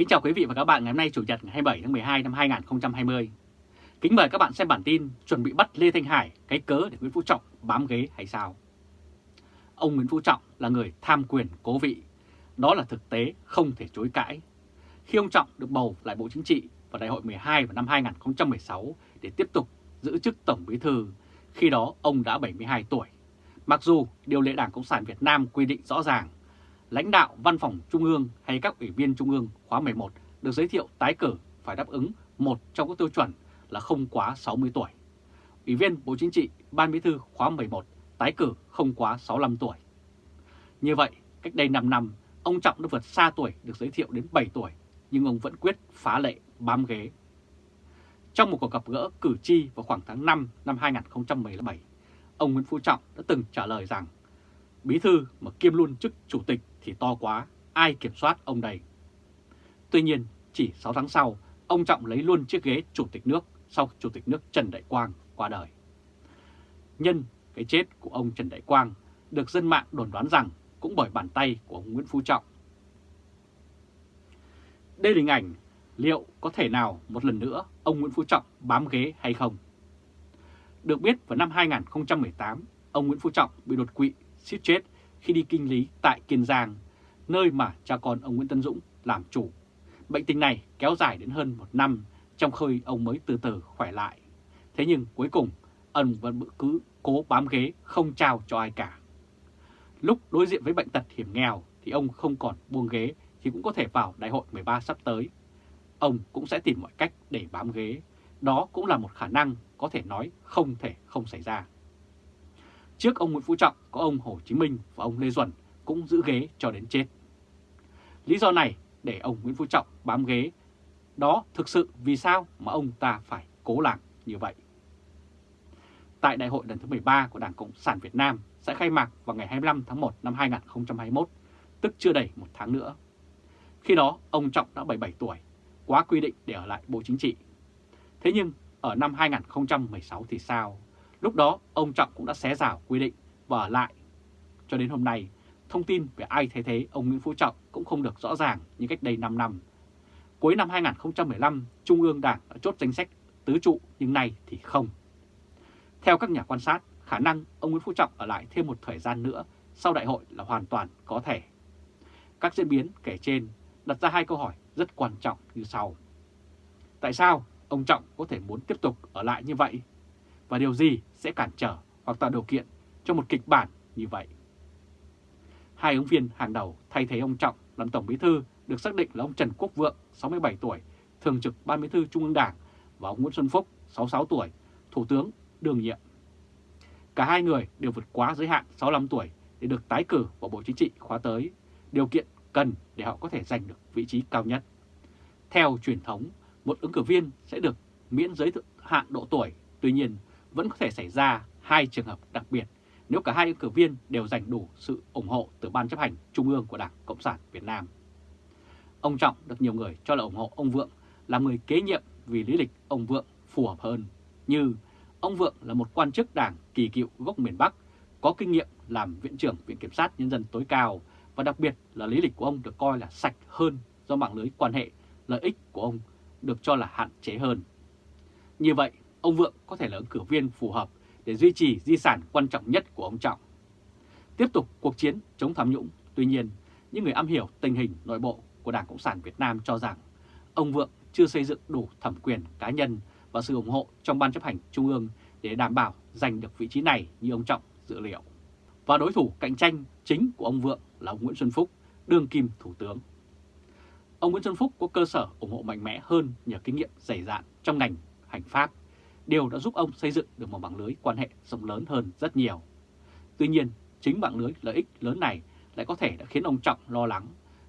Kính chào quý vị và các bạn ngày hôm nay Chủ nhật ngày 27 tháng 12 năm 2020. Kính mời các bạn xem bản tin chuẩn bị bắt Lê Thanh Hải cái cớ để Nguyễn Phú Trọng bám ghế hay sao? Ông Nguyễn Phú Trọng là người tham quyền cố vị. Đó là thực tế không thể chối cãi. Khi ông Trọng được bầu lại Bộ Chính trị vào đại hội 12 vào năm 2016 để tiếp tục giữ chức Tổng Bí Thư, khi đó ông đã 72 tuổi. Mặc dù điều lệ Đảng Cộng sản Việt Nam quy định rõ ràng, lãnh đạo văn phòng Trung ương hay các ủy viên Trung ương khóa 11 được giới thiệu tái cử phải đáp ứng một trong các tiêu chuẩn là không quá 60 tuổi. Ủy viên Bộ Chính trị, Ban Bí thư khóa 11 tái cử không quá 65 tuổi. Như vậy, cách đây 5 năm, ông Trọng đã vượt xa tuổi được giới thiệu đến 7 tuổi, nhưng ông vẫn quyết phá lệ bám ghế. Trong một cuộc gặp gỡ cử tri vào khoảng tháng 5 năm 2017, ông Nguyễn Phú Trọng đã từng trả lời rằng Bí thư mà kiêm luôn chức chủ tịch thì to quá, ai kiểm soát ông đây? Tuy nhiên, chỉ 6 tháng sau, ông Trọng lấy luôn chiếc ghế chủ tịch nước sau chủ tịch nước Trần Đại Quang qua đời. Nhân cái chết của ông Trần Đại Quang được dân mạng đồn đoán rằng cũng bởi bàn tay của ông Nguyễn Phú Trọng. Đây là hình ảnh liệu có thể nào một lần nữa ông Nguyễn Phú Trọng bám ghế hay không? Được biết vào năm 2018, ông Nguyễn Phú Trọng bị đột quỵ suýt chết khi đi kinh lý tại Kiên Giang, nơi mà cha con ông Nguyễn Tân Dũng làm chủ. Bệnh tình này kéo dài đến hơn một năm trong khi ông mới từ từ khỏe lại. Thế nhưng cuối cùng, ông vẫn cứ cố bám ghế không trao cho ai cả. Lúc đối diện với bệnh tật hiểm nghèo thì ông không còn buông ghế thì cũng có thể vào đại hội 13 sắp tới. Ông cũng sẽ tìm mọi cách để bám ghế. Đó cũng là một khả năng có thể nói không thể không xảy ra. Trước ông Nguyễn Phú Trọng có ông Hồ Chí Minh và ông Lê Duẩn cũng giữ ghế cho đến chết. Lý do này để ông Nguyễn Phú Trọng bám ghế, đó thực sự vì sao mà ông ta phải cố làm như vậy. Tại đại hội lần thứ 13 của Đảng Cộng sản Việt Nam sẽ khai mạc vào ngày 25 tháng 1 năm 2021, tức chưa đầy một tháng nữa. Khi đó, ông Trọng đã 77 tuổi, quá quy định để ở lại Bộ Chính trị. Thế nhưng, ở năm 2016 thì sao? Lúc đó, ông Trọng cũng đã xé rào quy định và ở lại. Cho đến hôm nay, thông tin về ai thay thế ông Nguyễn Phú Trọng cũng không được rõ ràng như cách đây 5 năm. Cuối năm 2015, Trung ương Đảng đã chốt danh sách tứ trụ nhưng nay thì không. Theo các nhà quan sát, khả năng ông Nguyễn Phú Trọng ở lại thêm một thời gian nữa sau đại hội là hoàn toàn có thể. Các diễn biến kể trên đặt ra hai câu hỏi rất quan trọng như sau. Tại sao ông Trọng có thể muốn tiếp tục ở lại như vậy? Và điều gì sẽ cản trở hoặc tạo điều kiện cho một kịch bản như vậy? Hai ứng viên hàng đầu thay thế ông Trọng làm Tổng Bí Thư được xác định là ông Trần Quốc Vượng, 67 tuổi, Thường trực Ban Bí Thư Trung ương Đảng và ông Nguyễn Xuân Phúc, 66 tuổi, Thủ tướng đương nhiệm. Cả hai người đều vượt quá giới hạn 65 tuổi để được tái cử vào Bộ Chính trị khóa tới, điều kiện cần để họ có thể giành được vị trí cao nhất. Theo truyền thống, một ứng cử viên sẽ được miễn giới hạn độ tuổi, tuy nhiên vẫn có thể xảy ra hai trường hợp đặc biệt nếu cả hai ứng cử viên đều giành đủ sự ủng hộ từ Ban chấp hành Trung ương của Đảng Cộng sản Việt Nam. Ông Trọng được nhiều người cho là ủng hộ ông Vượng là người kế nhiệm vì lý lịch ông Vượng phù hợp hơn, như ông Vượng là một quan chức đảng kỳ cựu gốc miền Bắc, có kinh nghiệm làm Viện trưởng Viện Kiểm sát Nhân dân tối cao và đặc biệt là lý lịch của ông được coi là sạch hơn do mạng lưới quan hệ, lợi ích của ông được cho là hạn chế hơn. Như vậy, ông Vượng có thể là ứng cử viên phù hợp để duy trì di sản quan trọng nhất của ông Trọng. Tiếp tục cuộc chiến chống tham nhũng, tuy nhiên, những người am hiểu tình hình nội bộ của Đảng Cộng sản Việt Nam cho rằng ông Vượng chưa xây dựng đủ thẩm quyền cá nhân và sự ủng hộ trong Ban chấp hành Trung ương để đảm bảo giành được vị trí này như ông Trọng dự liệu. Và đối thủ cạnh tranh chính của ông Vượng là ông Nguyễn Xuân Phúc, đương kim Thủ tướng. Ông Nguyễn Xuân Phúc có cơ sở ủng hộ mạnh mẽ hơn nhờ kinh nghiệm dày dạn trong ngành hành pháp điều đã giúp ông xây dựng được một mạng lưới quan hệ rộng lớn hơn rất nhiều. Tuy nhiên, chính mạng lưới lợi ích lớn này lại có thể đã khiến ông Trọng lo lắng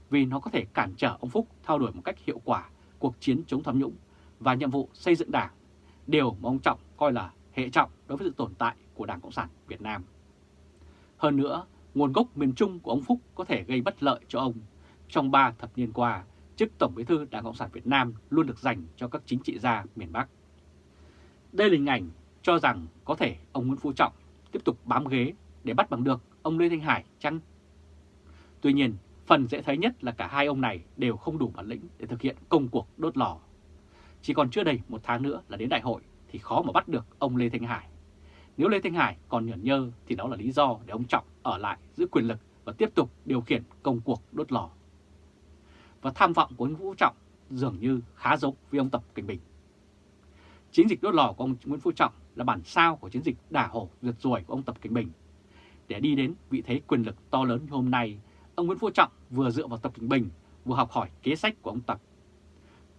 vì nó có thể cản trở ông Phúc theo đuổi một cách hiệu quả cuộc chiến chống tham nhũng và nhiệm vụ xây dựng đảng, điều mà ông Trọng coi là hệ trọng đối với sự tồn tại của Đảng Cộng sản Việt Nam. Hơn nữa, nguồn gốc miền Trung của ông Phúc có thể gây bất lợi cho ông. Trong 3 thập niên qua, chức Tổng Bí thư Đảng Cộng sản Việt Nam luôn được dành cho các chính trị gia miền Bắc. Đây là hình ảnh cho rằng có thể ông Nguyễn Phú Trọng tiếp tục bám ghế để bắt bằng được ông Lê Thanh Hải chăng? Tuy nhiên, Phần dễ thấy nhất là cả hai ông này đều không đủ bản lĩnh để thực hiện công cuộc đốt lò. Chỉ còn chưa đầy một tháng nữa là đến đại hội thì khó mà bắt được ông Lê Thanh Hải. Nếu Lê Thanh Hải còn nhởn nhơ thì đó là lý do để ông Trọng ở lại giữ quyền lực và tiếp tục điều khiển công cuộc đốt lò. Và tham vọng của ông Vũ Trọng dường như khá giống với ông Tập Cảnh Bình. Chiến dịch đốt lò của ông Nguyễn Phú Trọng là bản sao của chiến dịch đả hổ rượt ruồi của ông Tập Cận Bình. Để đi đến vị thế quyền lực to lớn như hôm nay, ông Nguyễn Phú Trọng vừa dựa vào Tập Cận Bình, vừa học hỏi kế sách của ông Tập.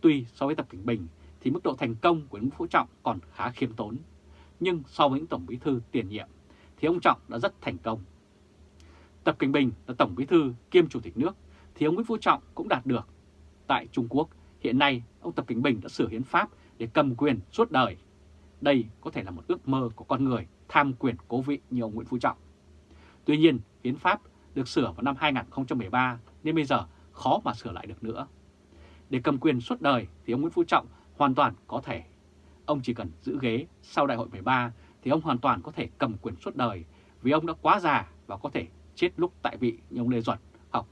Tuy so với Tập Cận Bình thì mức độ thành công của Nguyễn Phú Trọng còn khá khiêm tốn, nhưng so với những Tổng Bí Thư tiền nhiệm thì ông Trọng đã rất thành công. Tập Cận Bình là Tổng Bí Thư kiêm Chủ tịch nước thì ông Nguyễn Phú Trọng cũng đạt được. Tại Trung Quốc, hiện nay ông Tập Cận Bình đã sửa hiến pháp để cầm quyền suốt đời. Đây có thể là một ước mơ của con người tham quyền cố vị như ông Nguyễn Phú Trọng. Tuy nhiên, hiến pháp được sửa vào năm 2013 nên bây giờ khó mà sửa lại được nữa. Để cầm quyền suốt đời thì ông Nguyễn Phú Trọng hoàn toàn có thể. Ông chỉ cần giữ ghế sau đại hội 13 thì ông hoàn toàn có thể cầm quyền suốt đời vì ông đã quá già và có thể chết lúc tại vị như ông Lê Duẩn hoặc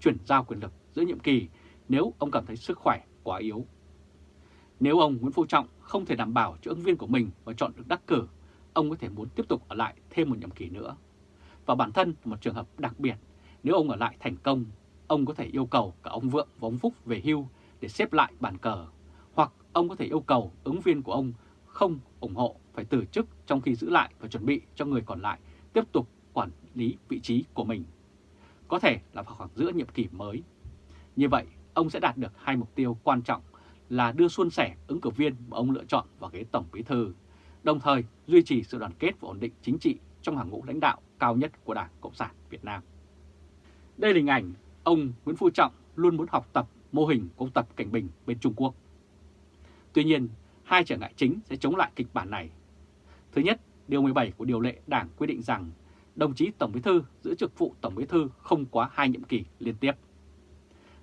chuyển giao quyền lực giữa nhiệm kỳ nếu ông cảm thấy sức khỏe quá yếu. Nếu ông Nguyễn Phú Trọng không thể đảm bảo cho ứng viên của mình và chọn được đắc cử, ông có thể muốn tiếp tục ở lại thêm một nhiệm kỳ nữa. Và bản thân là một trường hợp đặc biệt, nếu ông ở lại thành công, ông có thể yêu cầu cả ông Vượng và ông Phúc về hưu để xếp lại bàn cờ, hoặc ông có thể yêu cầu ứng viên của ông không ủng hộ phải từ chức trong khi giữ lại và chuẩn bị cho người còn lại tiếp tục quản lý vị trí của mình. Có thể là vào khoảng giữa nhiệm kỳ mới. Như vậy, ông sẽ đạt được hai mục tiêu quan trọng là đưa xuân sẻ ứng cử viên mà ông lựa chọn vào ghế Tổng Bí Thư, đồng thời duy trì sự đoàn kết và ổn định chính trị trong hàng ngũ lãnh đạo cao nhất của Đảng Cộng sản Việt Nam. Đây là hình ảnh ông Nguyễn Phú Trọng luôn muốn học tập mô hình của ông Tập Cảnh Bình bên Trung Quốc. Tuy nhiên, hai trở ngại chính sẽ chống lại kịch bản này. Thứ nhất, Điều 17 của Điều lệ Đảng quy định rằng đồng chí Tổng Bí Thư giữ chức vụ Tổng Bí Thư không quá hai nhiệm kỳ liên tiếp.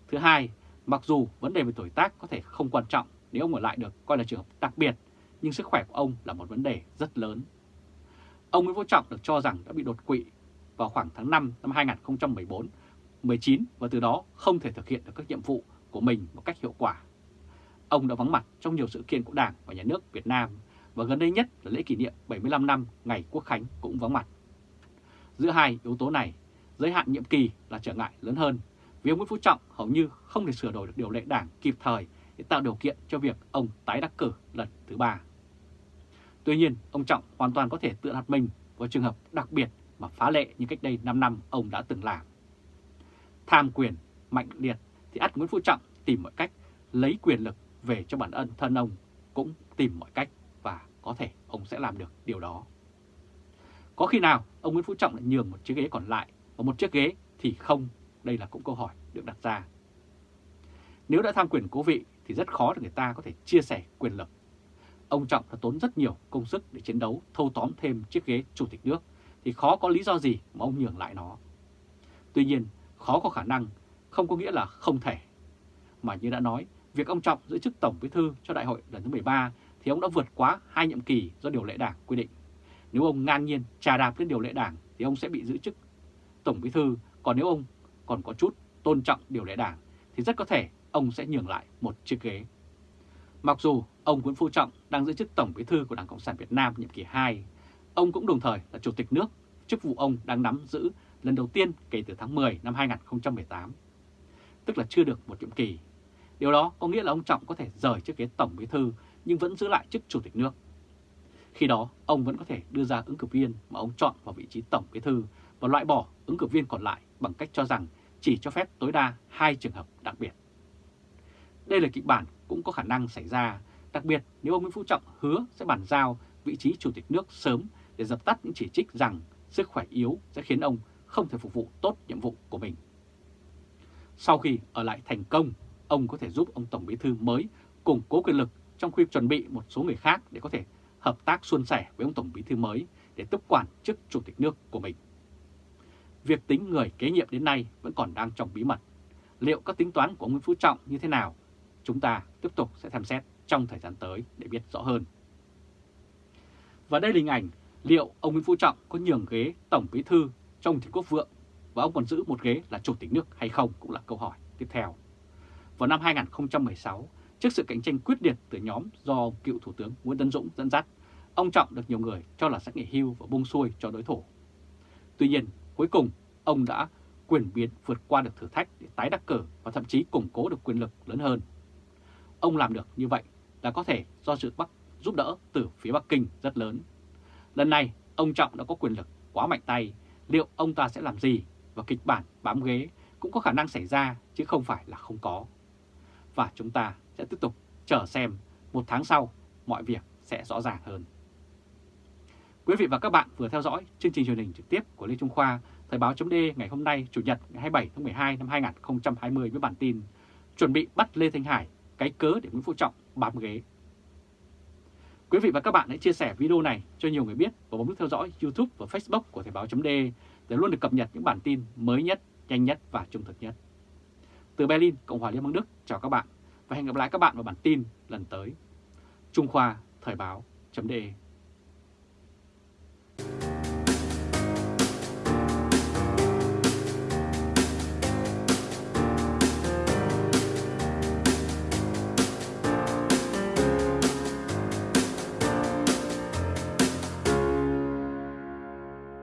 Thứ hai, mặc dù vấn đề về tuổi tác có thể không quan trọng nếu ông ở lại được coi là trường hợp đặc biệt, nhưng sức khỏe của ông là một vấn đề rất lớn. Ông Nguyễn Phú Trọng được cho rằng đã bị đột quỵ vào khoảng tháng 5 năm 2014 19 và từ đó không thể thực hiện được các nhiệm vụ của mình một cách hiệu quả. Ông đã vắng mặt trong nhiều sự kiện của Đảng và Nhà nước Việt Nam và gần đây nhất là lễ kỷ niệm 75 năm ngày Quốc Khánh cũng vắng mặt. Giữa hai yếu tố này, giới hạn nhiệm kỳ là trở ngại lớn hơn vì ông Nguyễn Phú Trọng hầu như không thể sửa đổi được điều lệ đảng kịp thời để tạo điều kiện cho việc ông tái đắc cử lần thứ ba. Tuy nhiên, ông Trọng hoàn toàn có thể tự đặt mình vào trường hợp đặc biệt mà phá lệ như cách đây 5 năm ông đã từng làm. Tham quyền, mạnh liệt thì ắt Nguyễn Phú Trọng tìm mọi cách lấy quyền lực về cho bản ân thân ông cũng tìm mọi cách và có thể ông sẽ làm được điều đó. Có khi nào ông Nguyễn Phú Trọng lại nhường một chiếc ghế còn lại và một chiếc ghế thì không? Đây là cũng câu hỏi được đặt ra. Nếu đã tham quyền cố vị thì rất khó để người ta có thể chia sẻ quyền lực. Ông Trọng đã tốn rất nhiều công sức để chiến đấu thâu tóm thêm chiếc ghế chủ tịch nước thì khó có lý do gì mà ông nhường lại nó. Tuy nhiên, khó có khả năng không có nghĩa là không thể. Mà như đã nói, việc ông Trọng giữ chức Tổng Bí thư cho đại hội lần thứ 13 thì ông đã vượt quá hai nhiệm kỳ do điều lệ đảng quy định. Nếu ông ngang nhiên trà đạp lên điều lệ đảng thì ông sẽ bị giữ chức Tổng Bí thư, còn nếu ông còn có chút tôn trọng điều lệ đảng thì rất có thể ông sẽ nhường lại một chiếc ghế. Mặc dù ông Nguyễn Phú Trọng đang giữ chức Tổng Bí thư của Đảng Cộng sản Việt Nam nhiệm kỳ 2, ông cũng đồng thời là Chủ tịch nước, chức vụ ông đang nắm giữ lần đầu tiên kể từ tháng 10 năm 2018, tức là chưa được một nhiệm kỳ. Điều đó có nghĩa là ông Trọng có thể rời chiếc ghế Tổng Bí thư nhưng vẫn giữ lại chức Chủ tịch nước. Khi đó, ông vẫn có thể đưa ra ứng cử viên mà ông chọn vào vị trí Tổng Bí thư và loại bỏ ứng cử viên còn lại bằng cách cho rằng chỉ cho phép tối đa hai trường hợp đặc biệt. Đây là kịch bản cũng có khả năng xảy ra, đặc biệt nếu ông Nguyễn Phú Trọng hứa sẽ bàn giao vị trí Chủ tịch nước sớm để dập tắt những chỉ trích rằng sức khỏe yếu sẽ khiến ông không thể phục vụ tốt nhiệm vụ của mình. Sau khi ở lại thành công, ông có thể giúp ông Tổng Bí Thư mới củng cố quyền lực trong khi chuẩn bị một số người khác để có thể hợp tác suôn sẻ với ông Tổng Bí Thư mới để tiếp quản chức Chủ tịch nước của mình. Việc tính người kế nhiệm đến nay vẫn còn đang trong bí mật. Liệu các tính toán của Nguyễn Phú Trọng như thế nào? Chúng ta tiếp tục sẽ xem xét trong thời gian tới để biết rõ hơn. Và đây là hình ảnh liệu ông Nguyễn Phú Trọng có nhường ghế Tổng Bí Thư trong Thị Quốc Vượng và ông còn giữ một ghế là chủ tịch nước hay không cũng là câu hỏi tiếp theo. Vào năm 2016, trước sự cạnh tranh quyết liệt từ nhóm do cựu Thủ tướng Nguyễn Tấn Dũng dẫn dắt, ông Trọng được nhiều người cho là sẽ nghỉ hưu và bung xuôi cho đối thủ. Tuy nhiên, cuối cùng, ông đã quyền biến vượt qua được thử thách để tái đắc cử và thậm chí củng cố được quyền lực lớn hơn. Ông làm được như vậy là có thể do sự Bắc giúp đỡ từ phía Bắc Kinh rất lớn. Lần này, ông Trọng đã có quyền lực quá mạnh tay, liệu ông ta sẽ làm gì và kịch bản bám ghế cũng có khả năng xảy ra chứ không phải là không có. Và chúng ta sẽ tiếp tục chờ xem một tháng sau mọi việc sẽ rõ ràng hơn. Quý vị và các bạn vừa theo dõi chương trình truyền hình trực tiếp của Lê Trung Khoa, Thời báo chấm ngày hôm nay, Chủ nhật ngày 27 tháng 12 năm 2020 với bản tin Chuẩn bị bắt Lê Thanh Hải, cái cớ để Nguyễn Phú Trọng bám ghế. Quý vị và các bạn hãy chia sẻ video này cho nhiều người biết và bấm nút theo dõi YouTube và Facebook của Thời báo chấm để luôn được cập nhật những bản tin mới nhất, nhanh nhất và trung thực nhất. Từ Berlin, Cộng hòa Liên bang Đức, chào các bạn và hẹn gặp lại các bạn vào bản tin lần tới. Trung Khoa Thời báo chấm Bye.